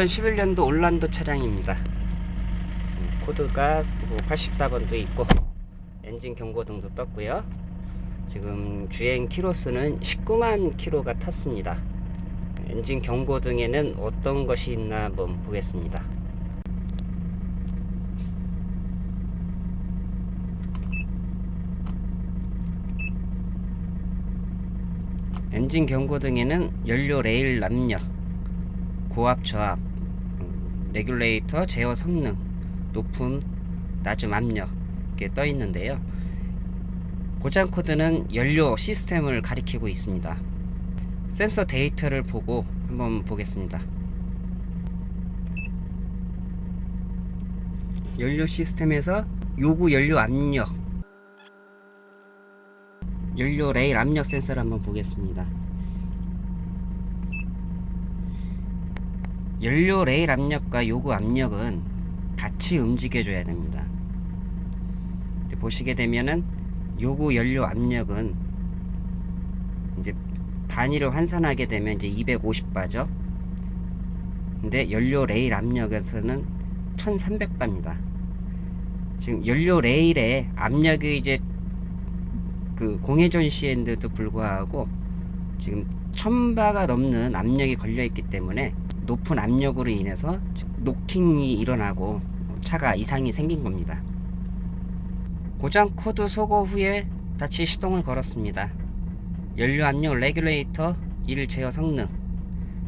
2011년도 올란도 차량입니다. 음, 코드가 84번도 있고 엔진 경고등도 떴고요. 지금 주행 키로수는 19만 키로가 탔습니다. 엔진 경고등에는 어떤 것이 있나 한번 보겠습니다. 엔진 경고등에는 연료 레일 남녀, 고압 저압, 음, regulator 제어 성능, 높음, 낮음 압력 이렇게 떠 있는데요. 고장 코드는 연료 시스템을 가리키고 있습니다. 센서 데이터를 보고 한번 보겠습니다. 연료 시스템에서 요구 연료 압력 연료 레일 압력 센서를 한번 보겠습니다. 연료 레일 압력과 요구 압력은 같이 움직여 줘야 됩니다. 보시게 되면은 요구 연료 압력은 이제 단위를 환산하게 되면 이제 250바죠. 근데 연료 레일 압력에서는 1300바입니다. 지금 연료 레일에 압력이 이제 그 공회전 시엔데도 불구하고 지금 1000바가 넘는 압력이 걸려 있기 때문에 높은 압력으로 인해서 노킹이 일어나고 차가 이상이 생긴 겁니다. 고장 코드 소거 후에 다시 시동을 걸었습니다. 연료 압력 regulator 1 제어 성능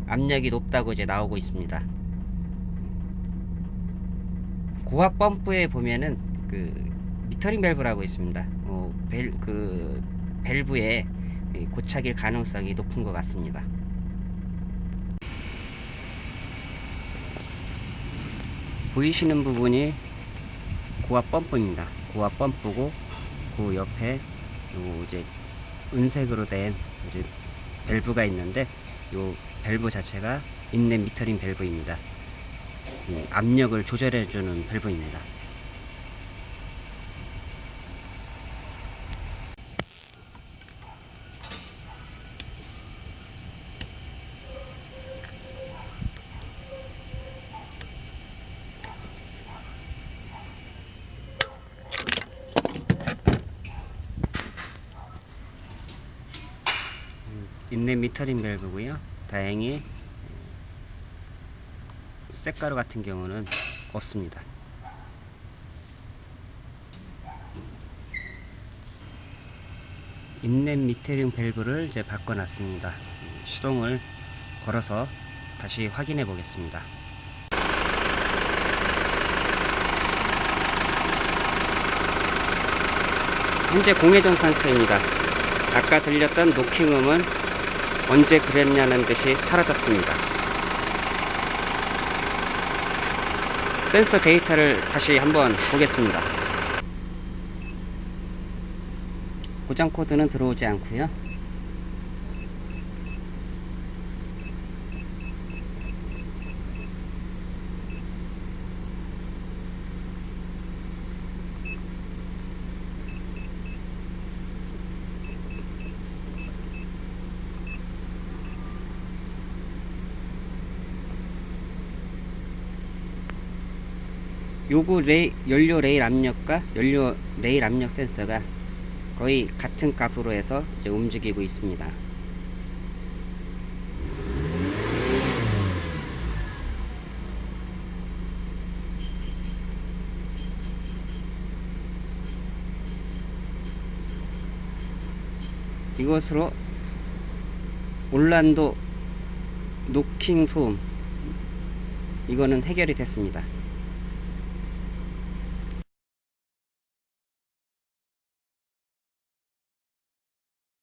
압력이 높다고 이제 나오고 있습니다. 고압 펌프에 보면은 그 metering 밸브라고 있습니다. 어, 벨, 그 밸브에 고착일 가능성이 높은 것 같습니다. 보이시는 부분이 고압 펌프입니다. 고압 펌프고 그 옆에 요 이제 은색으로 된 이제 밸브가 있는데 요 밸브 자체가 인넷 미터링 밸브입니다. 압력을 조절해 주는 밸브입니다. 인넷 미터링 밸브고요. 다행히 쇳가루 같은 경우는 없습니다. 인넷 미터링 밸브를 이제 바꿔놨습니다. 시동을 걸어서 다시 확인해 보겠습니다. 현재 공회전 상태입니다. 아까 들렸던 노킹음은 언제 그랬냐는 듯이 사라졌습니다. 센서 데이터를 다시 한번 보겠습니다. 고장 코드는 들어오지 않고요. 요구 레이, 연료 레일 압력과 연료 레일 압력 센서가 거의 같은 값으로 해서 이제 움직이고 있습니다. 이것으로 올란도 노킹 소음 이거는 해결이 됐습니다.